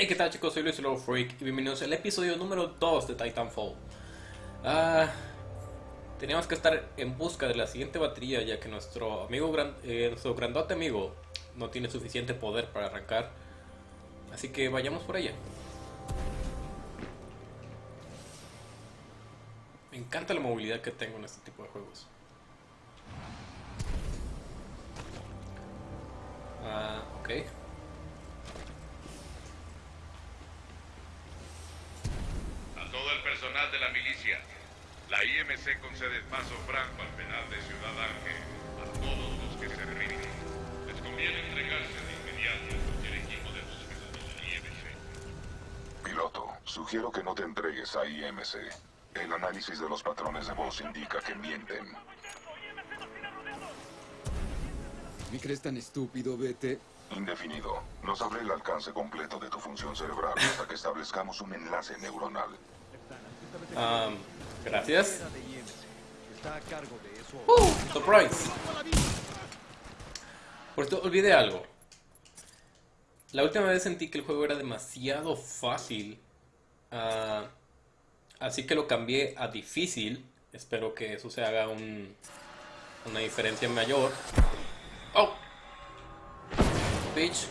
Hey, ¿qué tal chicos? Soy Luis Low Freak y bienvenidos al episodio número 2 de Titanfall. Ah, teníamos que estar en busca de la siguiente batería ya que nuestro amigo, eh, nuestro grandote amigo no tiene suficiente poder para arrancar. Así que vayamos por ella. Me encanta la movilidad que tengo en este tipo de juegos. Ah, ok. A todo el personal de la milicia, la IMC concede paso franco al penal de Ciudad Ángel a todos los que se rinden. Les conviene entregarse de inmediato a cualquier equipo de búsqueda de la IMC. Piloto, sugiero que no te entregues a IMC. El análisis de los patrones de voz indica que mienten. ¿Me crees tan estúpido, vete? Indefinido. No sabré el alcance completo de tu función cerebral hasta que establezcamos un enlace neuronal. Ah, gracias. ¡Uh! Surprise. Por cierto, olvidé algo. La última vez sentí que el juego era demasiado fácil. ah, así que lo cambié a difícil. Espero que eso se haga un, una diferencia mayor. ¡Oh! Bitch.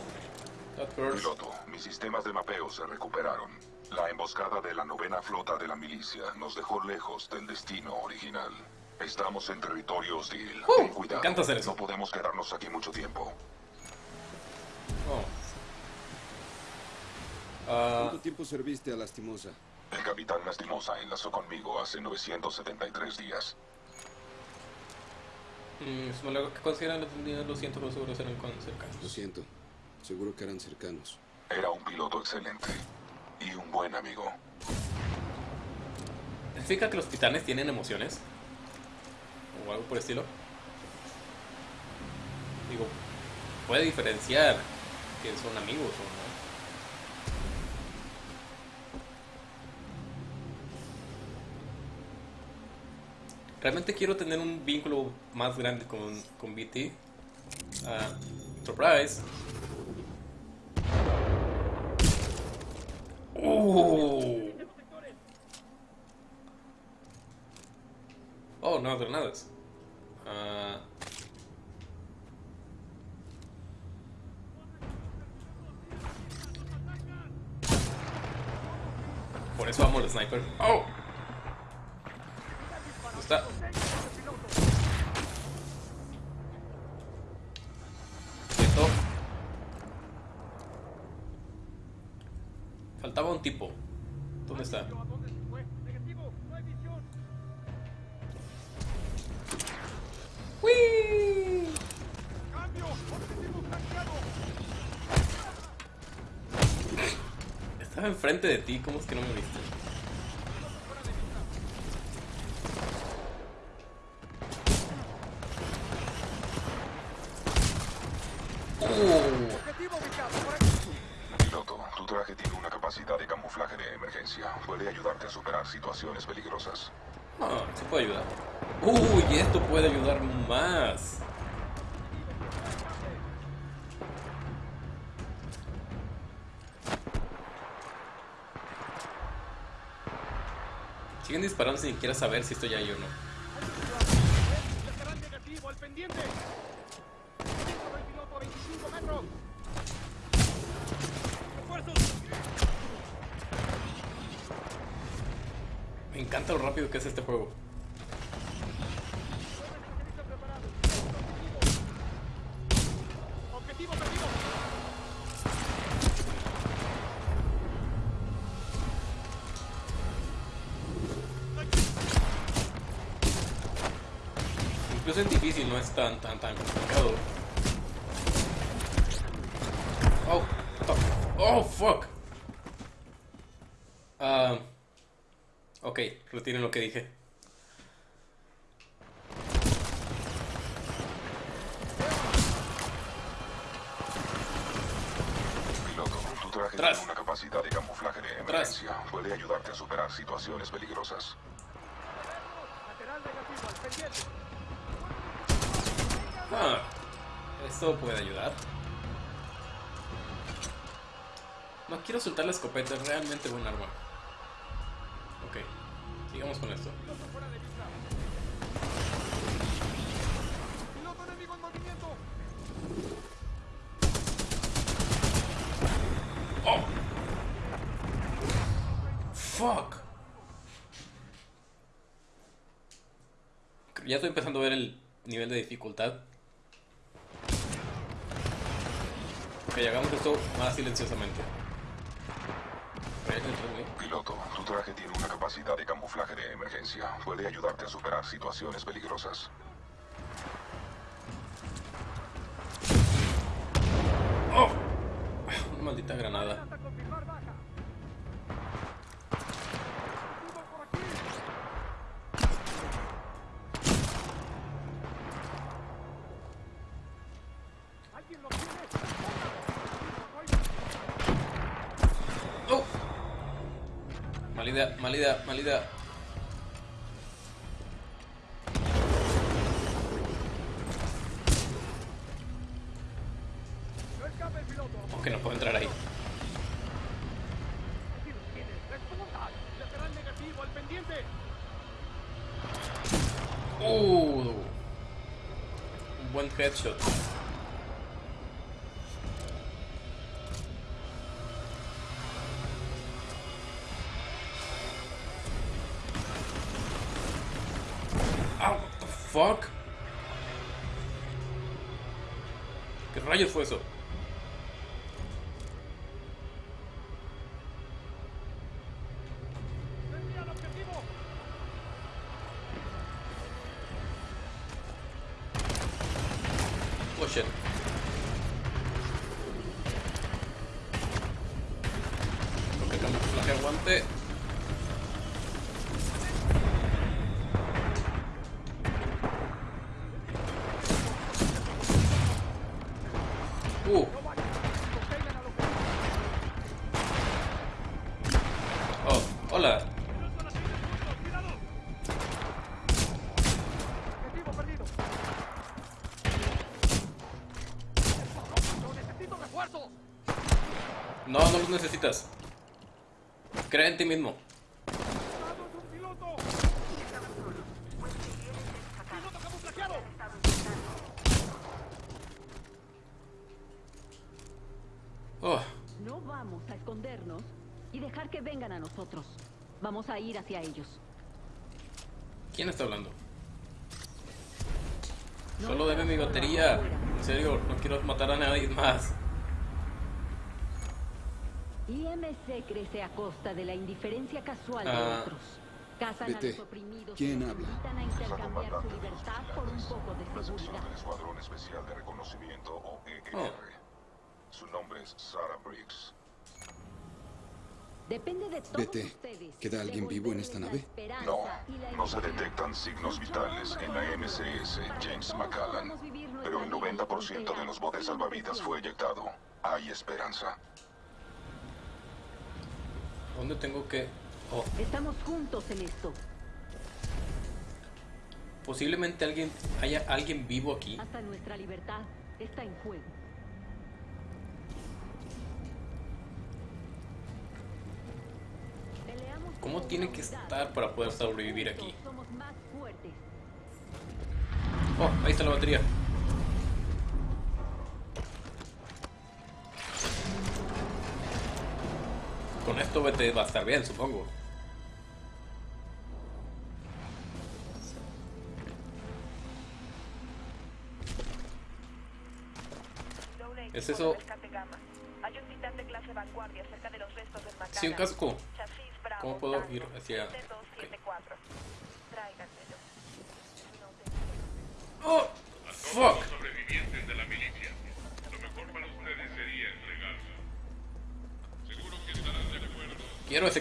Piloto, mis sistemas de mapeo se recuperaron. La emboscada de la novena flota de la milicia nos dejó lejos del destino original. Estamos en territorio hostil. Uh, Ten cuidado. encanta hacer eso. No podemos quedarnos aquí mucho tiempo. Oh. Ah, ¿Cuánto tiempo serviste a Lastimosa? El capitán Lastimosa enlazó conmigo hace 973 días. mm, que consideran los seguros eran cercanos. Lo siento. Seguro que eran cercanos. Era un piloto excelente y un buen amigo. ¿Significa que los titanes tienen emociones? ¿O algo por el estilo? Digo, puede diferenciar que son amigos o no. Realmente quiero tener un vínculo más grande con, con BT. Ah, surprise. Uh. Oh, no, granadas. Ah. Por eso amo el sniper. ¡Oh! ¿Dónde está? Un tipo. ¿Dónde está? ¡Wii! Estaba enfrente de ti, ¿cómo es que no me viste? Situaciones peligrosas. sí puede ayudar. Uy, esto puede ayudar más. Siguen disparando sin siquiera saber si estoy ahí o no. Encanta lo rápido que es este juego. Incluso es difícil, no es tan, tan, tan complicado. Oh, oh, oh, fuck. Ah, ok, retiren lo que dije. Piloto, tu traje Tras. tiene una capacidad de camuflaje de emergencia. Puede ayudarte a superar situaciones peligrosas. Ah, esto puede ayudar. No quiero soltar la escopeta, es realmente buen arma. ¡Fuck! Ya estoy empezando a ver el nivel de dificultad. Ok, hagamos esto más silenciosamente. Piloto, tu traje tiene una capacidad de camuflaje de emergencia. Puede ayudarte a superar situaciones peligrosas. ¡Oh! Una maldita granada. Mala idea, mala idea, mala idea. No puedo entrar ahí. Uh, un buen headshot. Ah, what the fuck? ¿Qué rayos fue eso? En ti mismo. Oh, No vamos a escondernos y dejar que vengan a nosotros. Vamos a ir hacia ellos. ¿quién está hablando? Solo deme mi batería. En serio, no quiero matar a nadie más. IMC crece a costa de la indiferencia casual de Ah. otros. Cazan a Vete. los oprimidos ¿Quién habla? invitan a intercambiar su libertad por un poco de seguridad. del Escuadrón Especial de Reconocimiento o EER. Oh. Su nombre es Sarah Briggs. Depende de todos Vete. ustedes. ¿Queda alguien vivo en esta nave? No, no se detectan signos vitales en la MCS James McCallan, pero el 90% de los botes salvavidas fue eyectado. Hay esperanza. ¿Dónde tengo que...? Oh, Estamos juntos en esto. posiblemente alguien haya alguien vivo aquí. Hasta nuestra libertad está en juego. ¿Cómo tiene que estar para poder sobrevivir aquí? Oh, ahí está la batería. Con esto vete va a estar bien, supongo. ¿Es eso? Sí, un casco. ¿Cómo puedo ir hacia...? 7274. Tráiganmelo. No te- ¡Oh! ¡Fuck! En los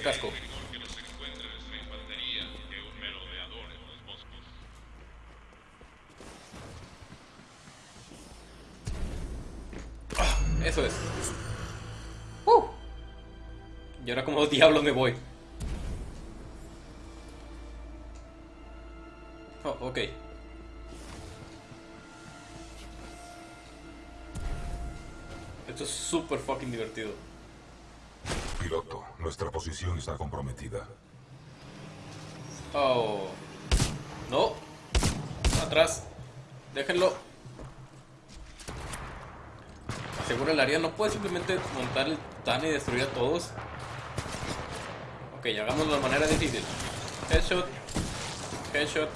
bosques. Eso es. ¡Uh! Y ahora como diablos me voy. Oh, ok. Esto es súper fucking divertido. Nuestra posición está comprometida. Oh. No. Atrás. Déjenlo. Asegura el área. No puede simplemente montar el tan y destruir a todos. Ok, hagámoslo de manera difícil. Headshot. Headshot.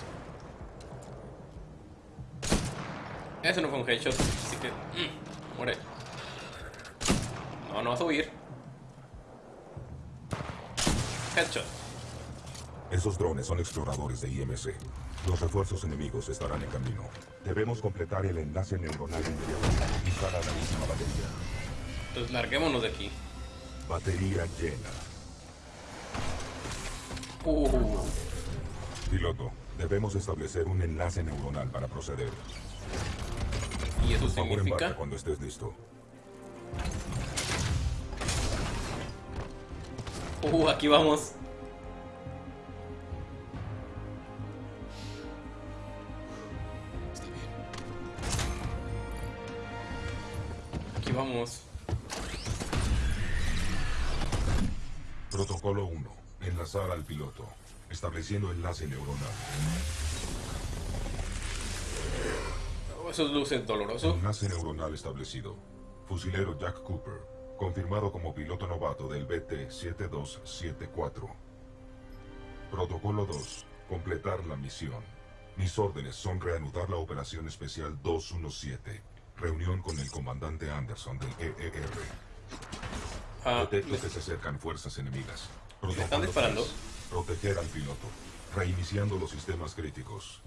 Ese no fue un headshot, así que... mm, muere. No, no vas a huir. Headshot. Esos drones son exploradores de IMC. Los refuerzos enemigos estarán en camino. Debemos completar el enlace neuronal inmediatamente y usar la última batería. Entonces larguémonos de aquí. Batería llena. Uh, Piloto, debemos establecer un enlace neuronal para proceder. ¿Y eso Por favor, significa? cuando estés listo. Uh, aquí vamos. Está bien. Aquí vamos. Protocolo 1. Enlazar al piloto. Estableciendo enlace neuronal. Oh, Esos luces doloroso. Enlace neuronal establecido. Fusilero Jack Cooper. Confirmado como piloto novato del BT-7274. Protocolo 2. Completar la misión. Mis órdenes son reanudar la operación especial 217. Reunión con el comandante Anderson del EER. Ah, Detecto que se acercan fuerzas enemigas. Protocolo están disparando? Proteger al piloto. Reiniciando los sistemas críticos.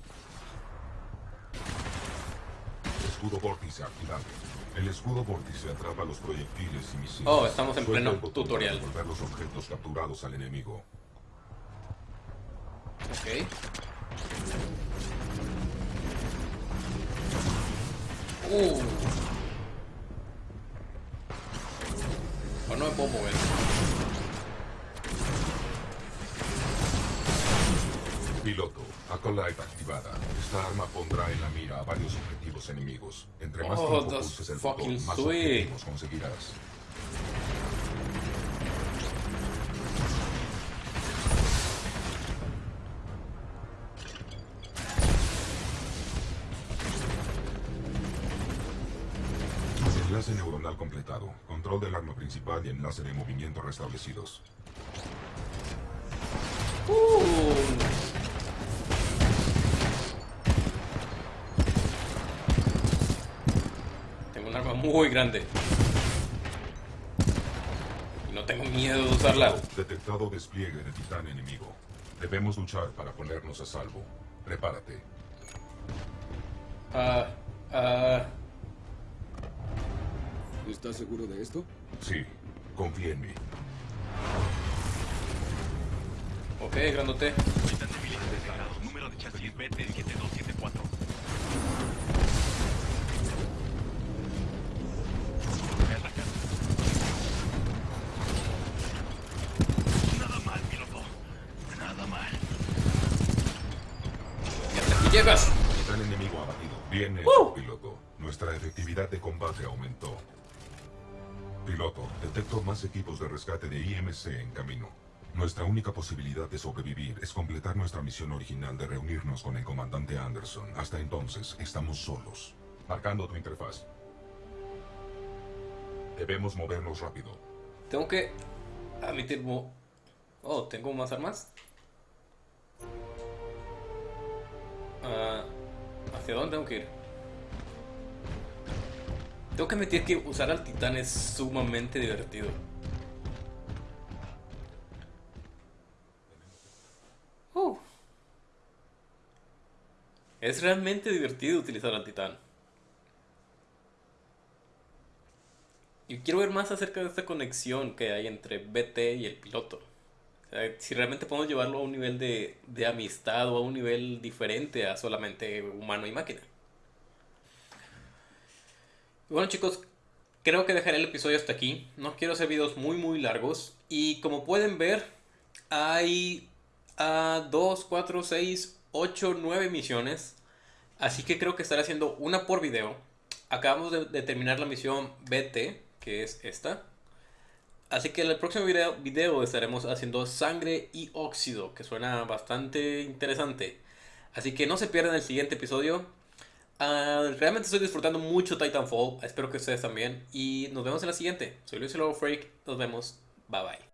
Escudo vórtice activado. El escudo vórtice atrapa los proyectiles y misiles. Oh, estamos en pleno tutorial. Para devolver los objetos capturados al enemigo. ok. Uh. Oh, no me puedo mover. Piloto, Acolyte activada. Esta arma pondrá en la mira a varios objetivos enemigos. Entre más Oh, tiempo pulses el botón, más sweet. objetivos conseguirás. Enlace neuronal completado. Control del arma principal y enlace de movimiento restablecidos. Uh. Muy grande. Y no tengo miedo de usarla. Detectado despliegue de titán enemigo. Debemos luchar para ponernos a salvo. Prepárate. Ah, ah, ¿Estás seguro de esto? Sí, confía en mí. ok, grandote. Número de chasis BT7274. Llegas. Enemigo abatido. Hecho, ¡Uh! piloto. Nuestra efectividad de combate aumentó. Piloto, detecto más equipos de rescate de IMC en camino. Nuestra única posibilidad de sobrevivir es completar nuestra misión original de reunirnos con el comandante Anderson. Hasta entonces, estamos solos. Marcando tu interfaz. Debemos movernos rápido. Tengo que admitir... mo- Oh, ¿tengo más armas? Ah, ¿Hacia dónde tengo que ir? Tengo que admitir que usar al titán es sumamente divertido. Uh. Es realmente divertido utilizar al titán. Y quiero ver más acerca de esta conexión que hay entre BT y el piloto. Sea, si realmente podemos llevarlo a un nivel de, de amistad o a un nivel diferente a solamente humano y máquina. Bueno chicos, creo que dejaré el episodio hasta aquí. No quiero hacer videos muy muy largos. Y como pueden ver, hay a 2, 4, 6, 8, 9 misiones. Así que creo que estaré haciendo una por video. Acabamos de, de terminar la misión BT, que es esta. Así que en el próximo video, estaremos haciendo sangre y óxido, que suena bastante interesante. Así que no se pierdan el siguiente episodio. Ah, realmente estoy disfrutando mucho Titanfall. Espero que ustedes también. Y nos vemos en la siguiente. Soy Luis Lobo Freak. Nos vemos. Bye bye.